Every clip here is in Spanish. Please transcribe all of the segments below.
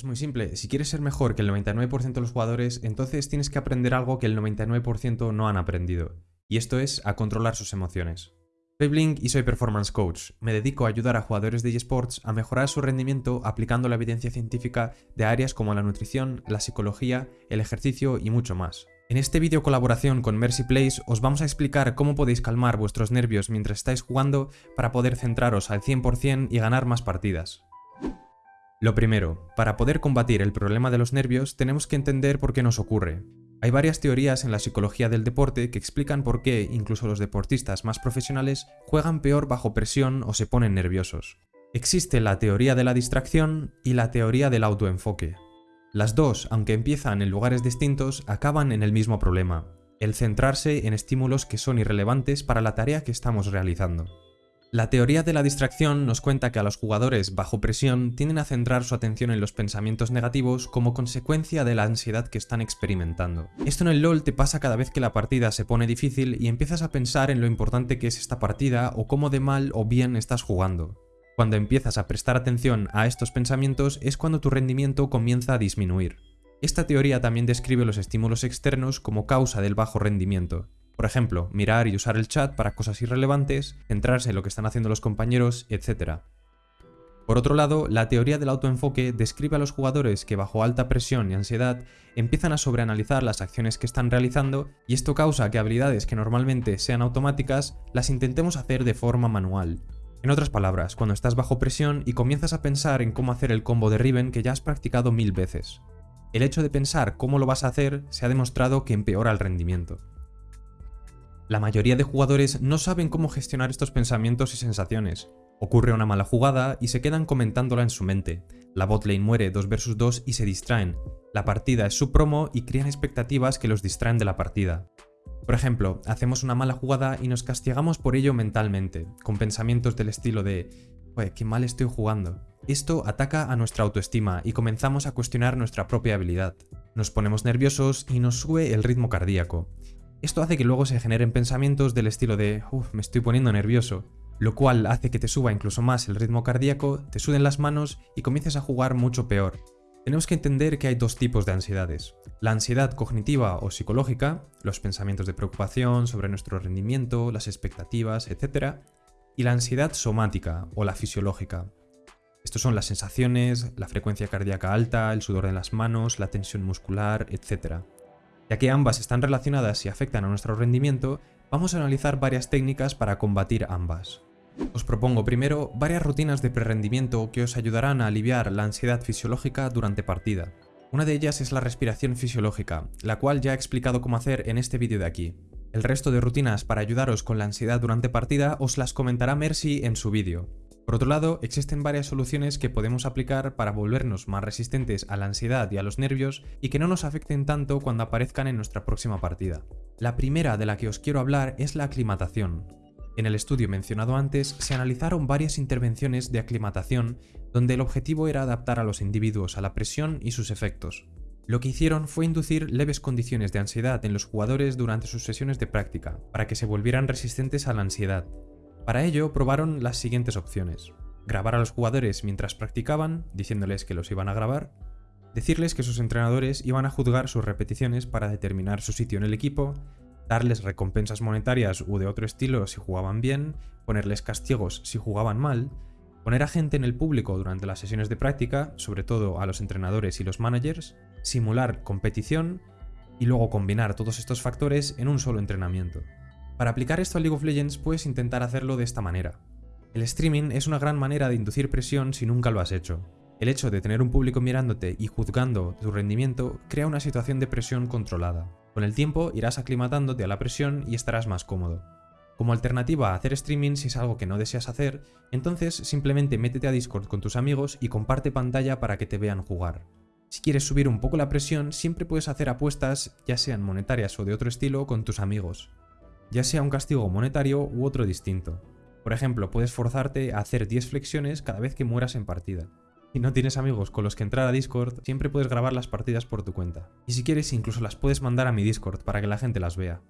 Es muy simple, si quieres ser mejor que el 99% de los jugadores, entonces tienes que aprender algo que el 99% no han aprendido, y esto es a controlar sus emociones. Soy Blink y soy Performance Coach. Me dedico a ayudar a jugadores de eSports a mejorar su rendimiento aplicando la evidencia científica de áreas como la nutrición, la psicología, el ejercicio y mucho más. En este vídeo colaboración con Mercy Place os vamos a explicar cómo podéis calmar vuestros nervios mientras estáis jugando para poder centraros al 100% y ganar más partidas. Lo primero, para poder combatir el problema de los nervios tenemos que entender por qué nos ocurre. Hay varias teorías en la psicología del deporte que explican por qué incluso los deportistas más profesionales juegan peor bajo presión o se ponen nerviosos. Existe la teoría de la distracción y la teoría del autoenfoque. Las dos, aunque empiezan en lugares distintos, acaban en el mismo problema, el centrarse en estímulos que son irrelevantes para la tarea que estamos realizando. La teoría de la distracción nos cuenta que a los jugadores bajo presión tienden a centrar su atención en los pensamientos negativos como consecuencia de la ansiedad que están experimentando. Esto en el LoL te pasa cada vez que la partida se pone difícil y empiezas a pensar en lo importante que es esta partida o cómo de mal o bien estás jugando. Cuando empiezas a prestar atención a estos pensamientos es cuando tu rendimiento comienza a disminuir. Esta teoría también describe los estímulos externos como causa del bajo rendimiento, por ejemplo, mirar y usar el chat para cosas irrelevantes, centrarse en lo que están haciendo los compañeros, etc. Por otro lado, la teoría del autoenfoque describe a los jugadores que bajo alta presión y ansiedad empiezan a sobreanalizar las acciones que están realizando y esto causa que habilidades que normalmente sean automáticas las intentemos hacer de forma manual. En otras palabras, cuando estás bajo presión y comienzas a pensar en cómo hacer el combo de Riven que ya has practicado mil veces. El hecho de pensar cómo lo vas a hacer se ha demostrado que empeora el rendimiento. La mayoría de jugadores no saben cómo gestionar estos pensamientos y sensaciones. Ocurre una mala jugada y se quedan comentándola en su mente. La botlane muere 2 vs 2 y se distraen. La partida es su promo y crean expectativas que los distraen de la partida. Por ejemplo, hacemos una mala jugada y nos castigamos por ello mentalmente, con pensamientos del estilo de «Oye, qué mal estoy jugando». Esto ataca a nuestra autoestima y comenzamos a cuestionar nuestra propia habilidad. Nos ponemos nerviosos y nos sube el ritmo cardíaco. Esto hace que luego se generen pensamientos del estilo de uff, me estoy poniendo nervioso, lo cual hace que te suba incluso más el ritmo cardíaco, te suden las manos y comiences a jugar mucho peor. Tenemos que entender que hay dos tipos de ansiedades. La ansiedad cognitiva o psicológica, los pensamientos de preocupación sobre nuestro rendimiento, las expectativas, etc. Y la ansiedad somática o la fisiológica. Estos son las sensaciones, la frecuencia cardíaca alta, el sudor en las manos, la tensión muscular, etc. Ya que ambas están relacionadas y afectan a nuestro rendimiento, vamos a analizar varias técnicas para combatir ambas. Os propongo primero varias rutinas de prerendimiento que os ayudarán a aliviar la ansiedad fisiológica durante partida. Una de ellas es la respiración fisiológica, la cual ya he explicado cómo hacer en este vídeo de aquí. El resto de rutinas para ayudaros con la ansiedad durante partida os las comentará Mercy en su vídeo. Por otro lado, existen varias soluciones que podemos aplicar para volvernos más resistentes a la ansiedad y a los nervios y que no nos afecten tanto cuando aparezcan en nuestra próxima partida. La primera de la que os quiero hablar es la aclimatación. En el estudio mencionado antes se analizaron varias intervenciones de aclimatación donde el objetivo era adaptar a los individuos a la presión y sus efectos. Lo que hicieron fue inducir leves condiciones de ansiedad en los jugadores durante sus sesiones de práctica, para que se volvieran resistentes a la ansiedad, para ello probaron las siguientes opciones. Grabar a los jugadores mientras practicaban, diciéndoles que los iban a grabar, decirles que sus entrenadores iban a juzgar sus repeticiones para determinar su sitio en el equipo, darles recompensas monetarias u de otro estilo si jugaban bien, ponerles castigos si jugaban mal, poner a gente en el público durante las sesiones de práctica, sobre todo a los entrenadores y los managers, simular competición y luego combinar todos estos factores en un solo entrenamiento. Para aplicar esto a League of Legends puedes intentar hacerlo de esta manera. El streaming es una gran manera de inducir presión si nunca lo has hecho. El hecho de tener un público mirándote y juzgando tu rendimiento crea una situación de presión controlada. Con el tiempo irás aclimatándote a la presión y estarás más cómodo. Como alternativa a hacer streaming si es algo que no deseas hacer, entonces simplemente métete a Discord con tus amigos y comparte pantalla para que te vean jugar. Si quieres subir un poco la presión, siempre puedes hacer apuestas, ya sean monetarias o de otro estilo, con tus amigos ya sea un castigo monetario u otro distinto. Por ejemplo, puedes forzarte a hacer 10 flexiones cada vez que mueras en partida. Si no tienes amigos con los que entrar a Discord, siempre puedes grabar las partidas por tu cuenta. Y si quieres, incluso las puedes mandar a mi Discord para que la gente las vea.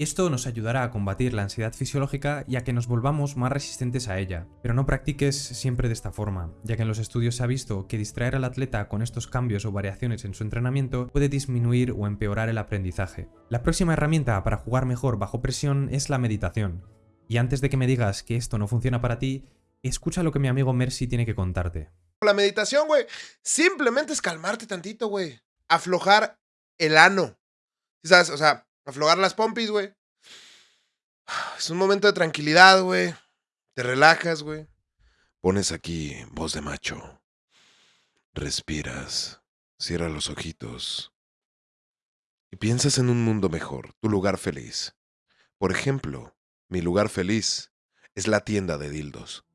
Esto nos ayudará a combatir la ansiedad fisiológica y a que nos volvamos más resistentes a ella. Pero no practiques siempre de esta forma, ya que en los estudios se ha visto que distraer al atleta con estos cambios o variaciones en su entrenamiento puede disminuir o empeorar el aprendizaje. La próxima herramienta para jugar mejor bajo presión es la meditación. Y antes de que me digas que esto no funciona para ti, escucha lo que mi amigo Mercy tiene que contarte. La meditación, güey, simplemente es calmarte tantito, güey. Aflojar el ano. ¿Sabes? O sea, aflojar las pompis, güey. Es un momento de tranquilidad, güey. Te relajas, güey. Pones aquí voz de macho. Respiras. Cierra los ojitos. Y piensas en un mundo mejor, tu lugar feliz. Por ejemplo, mi lugar feliz es la tienda de dildos.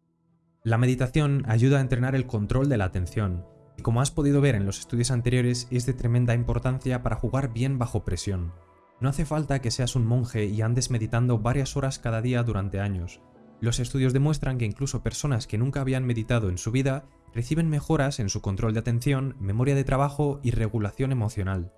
La meditación ayuda a entrenar el control de la atención, y como has podido ver en los estudios anteriores, es de tremenda importancia para jugar bien bajo presión. No hace falta que seas un monje y andes meditando varias horas cada día durante años. Los estudios demuestran que incluso personas que nunca habían meditado en su vida reciben mejoras en su control de atención, memoria de trabajo y regulación emocional.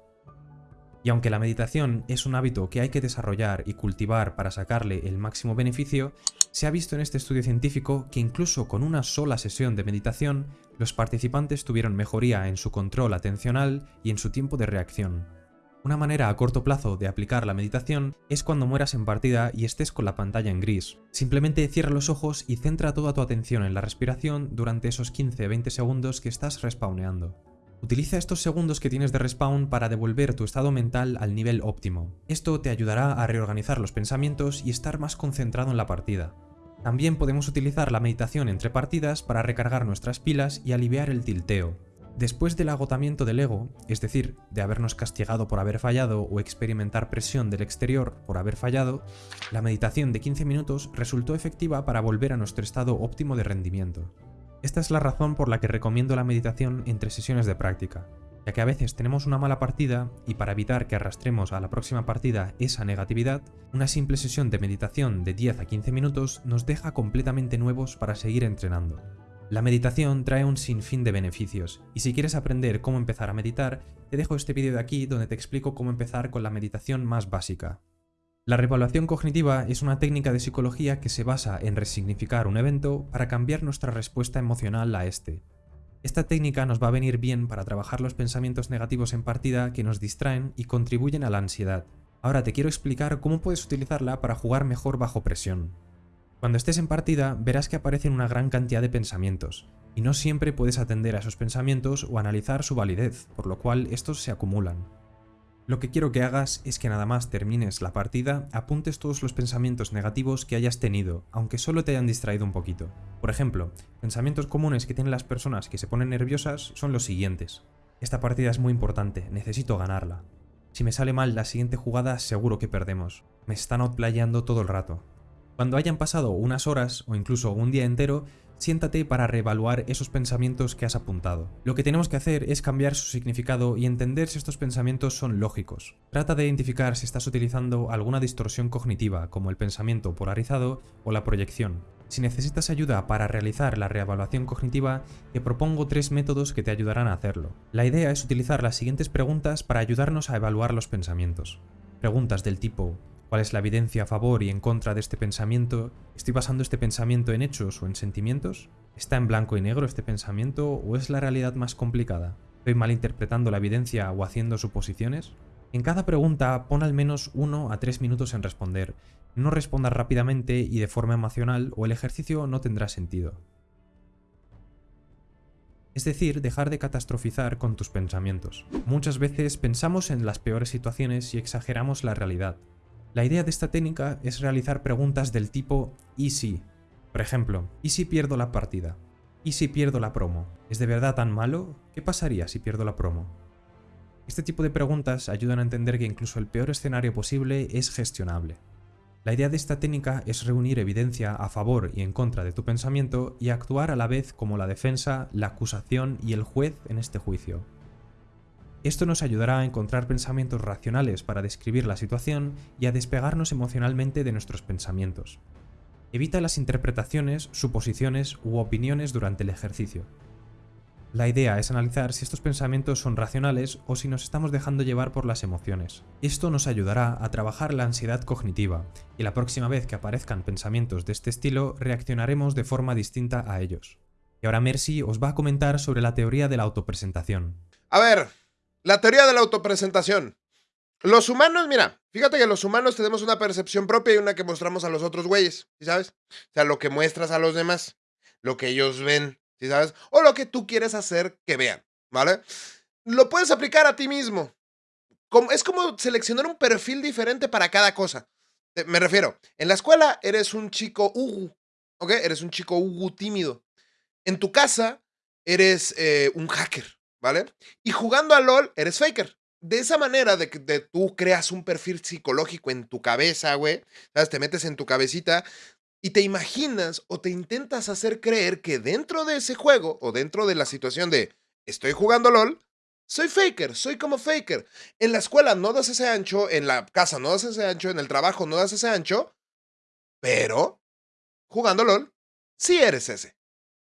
Y aunque la meditación es un hábito que hay que desarrollar y cultivar para sacarle el máximo beneficio, se ha visto en este estudio científico que incluso con una sola sesión de meditación, los participantes tuvieron mejoría en su control atencional y en su tiempo de reacción. Una manera a corto plazo de aplicar la meditación es cuando mueras en partida y estés con la pantalla en gris. Simplemente cierra los ojos y centra toda tu atención en la respiración durante esos 15-20 segundos que estás respawneando. Utiliza estos segundos que tienes de respawn para devolver tu estado mental al nivel óptimo. Esto te ayudará a reorganizar los pensamientos y estar más concentrado en la partida. También podemos utilizar la meditación entre partidas para recargar nuestras pilas y aliviar el tilteo. Después del agotamiento del ego, es decir, de habernos castigado por haber fallado o experimentar presión del exterior por haber fallado, la meditación de 15 minutos resultó efectiva para volver a nuestro estado óptimo de rendimiento. Esta es la razón por la que recomiendo la meditación entre sesiones de práctica, ya que a veces tenemos una mala partida y para evitar que arrastremos a la próxima partida esa negatividad, una simple sesión de meditación de 10 a 15 minutos nos deja completamente nuevos para seguir entrenando. La meditación trae un sinfín de beneficios, y si quieres aprender cómo empezar a meditar, te dejo este vídeo de aquí donde te explico cómo empezar con la meditación más básica. La revaluación cognitiva es una técnica de psicología que se basa en resignificar un evento para cambiar nuestra respuesta emocional a este. Esta técnica nos va a venir bien para trabajar los pensamientos negativos en partida que nos distraen y contribuyen a la ansiedad. Ahora te quiero explicar cómo puedes utilizarla para jugar mejor bajo presión. Cuando estés en partida, verás que aparecen una gran cantidad de pensamientos, y no siempre puedes atender a esos pensamientos o analizar su validez, por lo cual estos se acumulan. Lo que quiero que hagas es que nada más termines la partida, apuntes todos los pensamientos negativos que hayas tenido, aunque solo te hayan distraído un poquito. Por ejemplo, pensamientos comunes que tienen las personas que se ponen nerviosas son los siguientes. Esta partida es muy importante, necesito ganarla. Si me sale mal la siguiente jugada seguro que perdemos. Me están outplayando todo el rato. Cuando hayan pasado unas horas o incluso un día entero, siéntate para reevaluar esos pensamientos que has apuntado. Lo que tenemos que hacer es cambiar su significado y entender si estos pensamientos son lógicos. Trata de identificar si estás utilizando alguna distorsión cognitiva, como el pensamiento polarizado o la proyección. Si necesitas ayuda para realizar la reevaluación cognitiva, te propongo tres métodos que te ayudarán a hacerlo. La idea es utilizar las siguientes preguntas para ayudarnos a evaluar los pensamientos. Preguntas del tipo ¿Cuál es la evidencia a favor y en contra de este pensamiento? ¿Estoy basando este pensamiento en hechos o en sentimientos? ¿Está en blanco y negro este pensamiento o es la realidad más complicada? ¿Estoy malinterpretando la evidencia o haciendo suposiciones? En cada pregunta pon al menos 1 a 3 minutos en responder. No respondas rápidamente y de forma emocional o el ejercicio no tendrá sentido. Es decir, dejar de catastrofizar con tus pensamientos. Muchas veces pensamos en las peores situaciones y exageramos la realidad. La idea de esta técnica es realizar preguntas del tipo ¿y si? Por ejemplo, ¿y si pierdo la partida? ¿Y si pierdo la promo? ¿Es de verdad tan malo? ¿Qué pasaría si pierdo la promo? Este tipo de preguntas ayudan a entender que incluso el peor escenario posible es gestionable. La idea de esta técnica es reunir evidencia a favor y en contra de tu pensamiento y actuar a la vez como la defensa, la acusación y el juez en este juicio. Esto nos ayudará a encontrar pensamientos racionales para describir la situación y a despegarnos emocionalmente de nuestros pensamientos. Evita las interpretaciones, suposiciones u opiniones durante el ejercicio. La idea es analizar si estos pensamientos son racionales o si nos estamos dejando llevar por las emociones. Esto nos ayudará a trabajar la ansiedad cognitiva, y la próxima vez que aparezcan pensamientos de este estilo reaccionaremos de forma distinta a ellos. Y ahora Mercy os va a comentar sobre la teoría de la autopresentación. A ver, la teoría de la autopresentación. Los humanos, mira, fíjate que los humanos tenemos una percepción propia y una que mostramos a los otros güeyes, ¿sí sabes? O sea, lo que muestras a los demás, lo que ellos ven, ¿sí sabes? O lo que tú quieres hacer que vean, ¿vale? Lo puedes aplicar a ti mismo. Es como seleccionar un perfil diferente para cada cosa. Me refiero, en la escuela eres un chico ugu, ¿ok? Eres un chico ugu tímido. En tu casa eres eh, un hacker, ¿vale? Y jugando a LOL eres faker de esa manera de que tú creas un perfil psicológico en tu cabeza, güey, ¿sabes? Te metes en tu cabecita y te imaginas o te intentas hacer creer que dentro de ese juego o dentro de la situación de estoy jugando LOL, soy faker, soy como faker. En la escuela no das ese ancho, en la casa no das ese ancho, en el trabajo no das ese ancho, pero jugando LOL, sí eres ese.